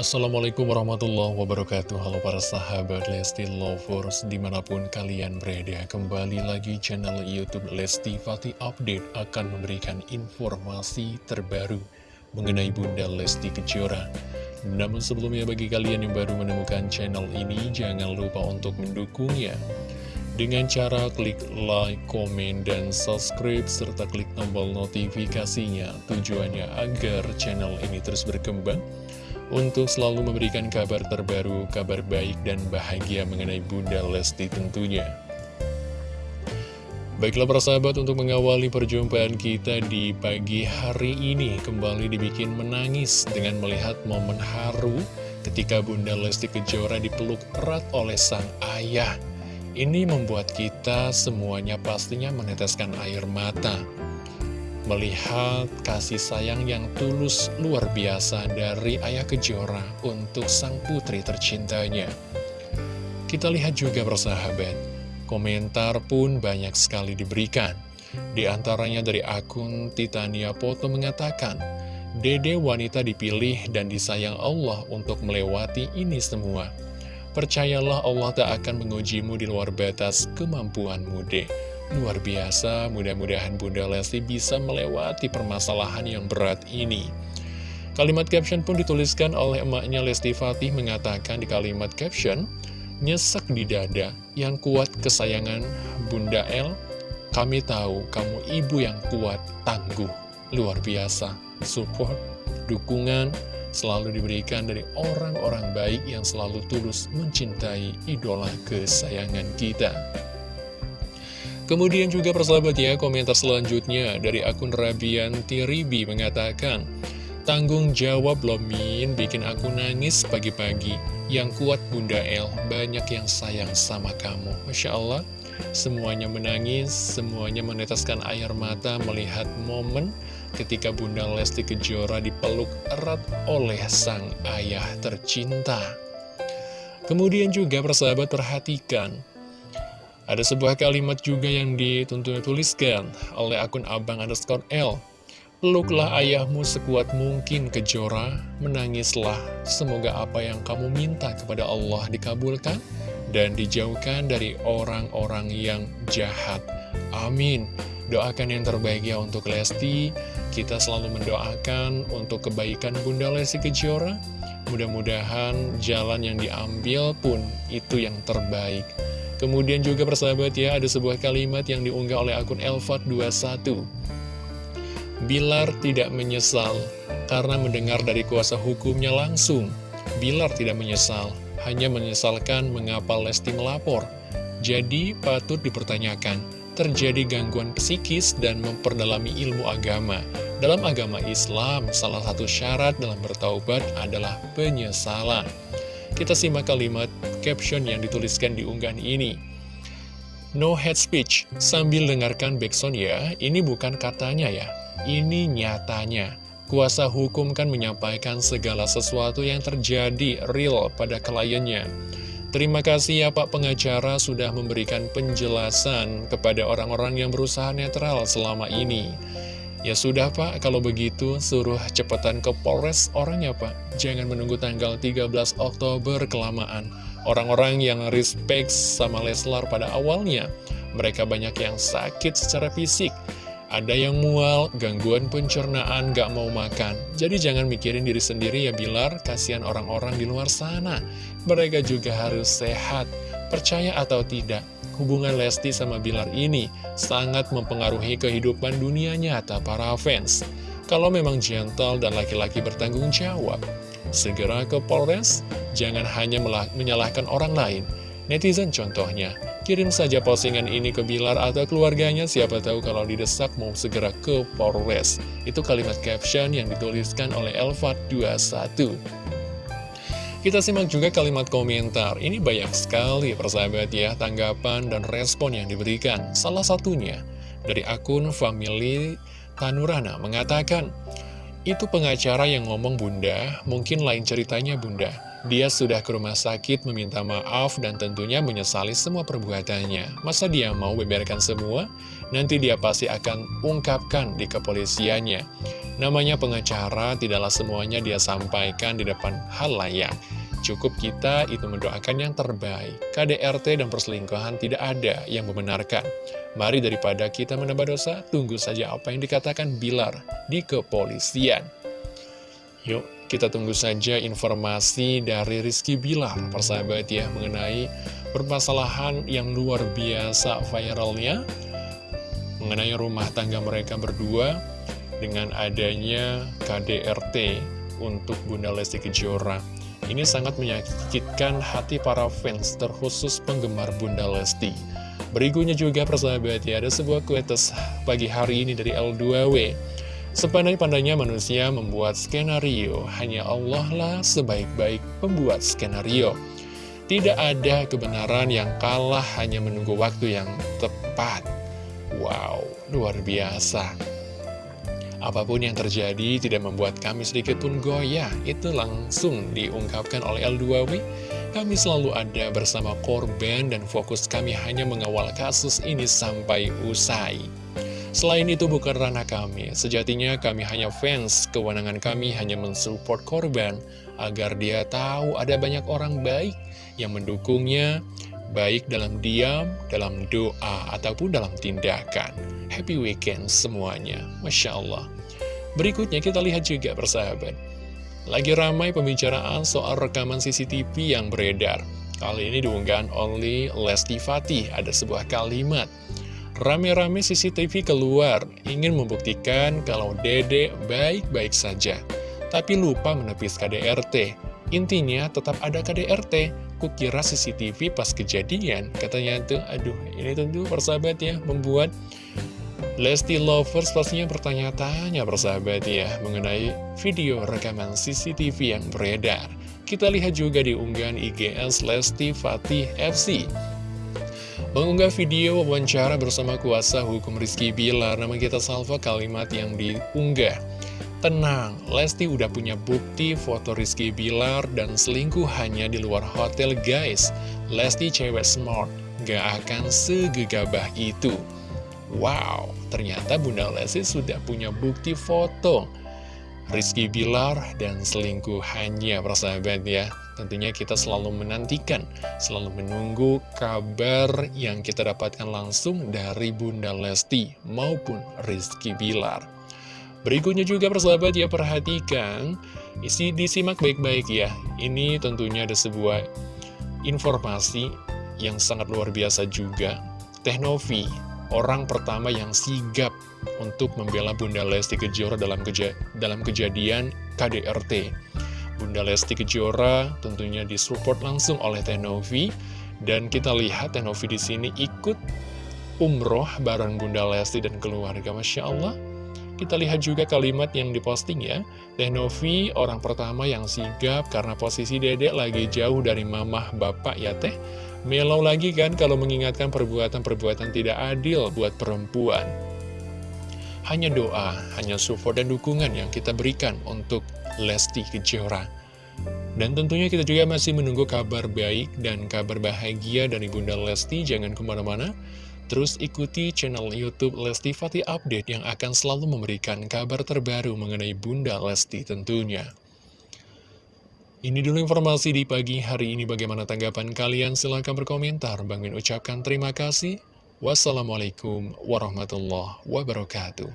Assalamualaikum warahmatullahi wabarakatuh. Halo para sahabat Lesti Lovers Di mana pun kalian berada Kembali lagi channel Youtube Lesti Fatih Update Akan memberikan informasi terbaru Mengenai Bunda Lesti Kejora. Namun sebelumnya bagi kalian yang baru menemukan channel ini Jangan lupa untuk mendukungnya. Dengan cara klik like, komen, dan subscribe, serta klik tombol notifikasinya. Tujuannya agar channel ini terus berkembang untuk selalu memberikan kabar terbaru, kabar baik dan bahagia mengenai Bunda Lesti tentunya. Baiklah para sahabat untuk mengawali perjumpaan kita di pagi hari ini kembali dibikin menangis dengan melihat momen haru ketika Bunda Lesti Kejora dipeluk erat oleh sang ayah. Ini membuat kita semuanya pastinya meneteskan air mata melihat kasih sayang yang tulus luar biasa dari Ayah Kejora untuk sang putri tercintanya. Kita lihat juga bersahabat, komentar pun banyak sekali diberikan. Di antaranya dari akun Titania Foto mengatakan, Dede wanita dipilih dan disayang Allah untuk melewati ini semua. Percayalah Allah tak akan mengujimu di luar batas kemampuanmu deh. Luar biasa, mudah-mudahan Bunda Lesti bisa melewati permasalahan yang berat ini. Kalimat caption pun dituliskan oleh emaknya Lesti Fatih mengatakan di kalimat caption, Nyesek di dada, yang kuat kesayangan Bunda El, kami tahu kamu ibu yang kuat, tangguh, luar biasa, support, dukungan, selalu diberikan dari orang-orang baik yang selalu tulus mencintai idola kesayangan kita. Kemudian juga persahabat ya, komentar selanjutnya dari akun Rabianti Ribi mengatakan, Tanggung jawab loh Min, bikin aku nangis pagi-pagi. Yang kuat Bunda El, banyak yang sayang sama kamu. Masya Allah, semuanya menangis, semuanya meneteskan air mata melihat momen ketika Bunda Lesti Kejora dipeluk erat oleh sang ayah tercinta. Kemudian juga persahabat perhatikan, ada sebuah kalimat juga yang dituntun tuliskan oleh akun abang underscore L. Peluklah ayahmu sekuat mungkin kejora, menangislah. Semoga apa yang kamu minta kepada Allah dikabulkan dan dijauhkan dari orang-orang yang jahat. Amin. Doakan yang terbaik ya untuk Lesti. Kita selalu mendoakan untuk kebaikan Bunda Lesti Kejora. Mudah-mudahan jalan yang diambil pun itu yang terbaik. Kemudian juga persahabat ya, ada sebuah kalimat yang diunggah oleh akun Elfat21. Bilar tidak menyesal karena mendengar dari kuasa hukumnya langsung. Bilar tidak menyesal, hanya menyesalkan mengapa Lesti melapor. Jadi patut dipertanyakan, terjadi gangguan psikis dan memperdalami ilmu agama. Dalam agama Islam, salah satu syarat dalam bertaubat adalah penyesalan. Kita simak kalimat caption yang dituliskan di unggahan ini. No hate speech, sambil dengarkan backsound ya, ini bukan katanya ya, ini nyatanya. Kuasa hukum kan menyampaikan segala sesuatu yang terjadi real pada kliennya. Terima kasih ya Pak pengacara sudah memberikan penjelasan kepada orang-orang yang berusaha netral selama ini. Ya sudah Pak, kalau begitu suruh cepetan ke Polres orangnya Pak. Jangan menunggu tanggal 13 Oktober kelamaan. Orang-orang yang respect sama Leslar pada awalnya, mereka banyak yang sakit secara fisik. Ada yang mual, gangguan pencernaan, gak mau makan. Jadi jangan mikirin diri sendiri ya Bilar, kasihan orang-orang di luar sana. Mereka juga harus sehat, percaya atau tidak hubungan Lesti sama Bilar ini sangat mempengaruhi kehidupan dunia nyata para fans. Kalau memang gentle dan laki-laki bertanggung jawab, segera ke Polres, jangan hanya menyalahkan orang lain. Netizen contohnya, kirim saja postingan ini ke Bilar atau keluarganya, siapa tahu kalau didesak mau segera ke Polres. Itu kalimat caption yang dituliskan oleh Elvat 21. Kita simak juga kalimat komentar. Ini banyak sekali persahabat ya, tanggapan dan respon yang diberikan. Salah satunya dari akun Family Tanurana mengatakan, itu pengacara yang ngomong bunda, mungkin lain ceritanya bunda. Dia sudah ke rumah sakit meminta maaf dan tentunya menyesali semua perbuatannya. Masa dia mau beberkan semua? Nanti dia pasti akan ungkapkan di kepolisiannya. Namanya pengacara, tidaklah semuanya dia sampaikan di depan hal layak. Cukup kita itu mendoakan yang terbaik. KDRT dan perselingkuhan tidak ada yang membenarkan. Mari daripada kita menambah dosa, tunggu saja apa yang dikatakan Bilar di kepolisian. Yuk, kita tunggu saja informasi dari Rizky Bilar, persahabat ya, mengenai permasalahan yang luar biasa viralnya, mengenai rumah tangga mereka berdua, dengan adanya KDRT untuk Bunda Lesti Kejora. Ini sangat menyakitkan hati para fans, terkhusus penggemar Bunda Lesti. Berikutnya juga persahabat ya, ada sebuah kuetes pagi hari ini dari L2W. Sepandai-pandainya manusia membuat skenario, hanya Allah lah sebaik-baik pembuat skenario. Tidak ada kebenaran yang kalah hanya menunggu waktu yang tepat. Wow, luar biasa. Apa pun yang terjadi tidak membuat kami sedikit pun goyah. Itu langsung diungkapkan oleh L2W. Kami selalu ada bersama korban dan fokus kami hanya mengawal kasus ini sampai usai. Selain itu bukan ranah kami, sejatinya kami hanya fans, kewenangan kami hanya mensupport korban, agar dia tahu ada banyak orang baik yang mendukungnya, baik dalam diam, dalam doa, ataupun dalam tindakan. Happy weekend semuanya, Masya Allah. Berikutnya kita lihat juga persahabat. Lagi ramai pembicaraan soal rekaman CCTV yang beredar. Kali ini diunggah oleh Lesti Fatih, ada sebuah kalimat. Rame-rame CCTV keluar, ingin membuktikan kalau dede baik-baik saja. Tapi lupa menepis KDRT. Intinya tetap ada KDRT. Kukira CCTV pas kejadian. Katanya tuh, aduh ini tentu persahabat ya, membuat Lesti Lovers pastinya bertanya-tanya persahabat ya mengenai video rekaman CCTV yang beredar. Kita lihat juga di unggahan IGS Lesti Fatih FC. Mengunggah video wawancara bersama kuasa hukum Rizky Bilar Nama kita salva kalimat yang diunggah. Tenang, Lesti udah punya bukti foto Rizky Bilar dan selingkuh hanya di luar hotel guys. Lesti cewek smart, gak akan segegabah itu. Wow, ternyata Bunda Lesti sudah punya bukti foto. Rizky Bilar dan selingkuhannya persahabat ya Tentunya kita selalu menantikan, selalu menunggu kabar yang kita dapatkan langsung dari Bunda Lesti maupun Rizky Bilar. Berikutnya juga persahabat ya perhatikan, isi disimak baik-baik ya. Ini tentunya ada sebuah informasi yang sangat luar biasa juga. Teknovi orang pertama yang sigap untuk membela Bunda Lesti Kejora dalam, keja dalam kejadian KDRT. Bunda Lesti Kejora tentunya disupport langsung oleh Tenovi dan kita lihat Tenovi di sini ikut umroh bareng Bunda Lesti dan keluarga, Masya Allah. Kita lihat juga kalimat yang diposting ya, Tenovi orang pertama yang sigap karena posisi dedek lagi jauh dari mamah bapak ya teh. Melau lagi kan kalau mengingatkan perbuatan-perbuatan tidak adil buat perempuan. Hanya doa, hanya support dan dukungan yang kita berikan untuk Lesti Kejora. Dan tentunya kita juga masih menunggu kabar baik dan kabar bahagia dari Bunda Lesti. Jangan ke mana-mana, terus ikuti channel Youtube Lesti Fatih Update yang akan selalu memberikan kabar terbaru mengenai Bunda Lesti tentunya. Ini dulu informasi di pagi hari ini. Bagaimana tanggapan kalian? Silahkan berkomentar. Bang Min ucapkan terima kasih. Wassalamualaikum warahmatullahi wabarakatuh.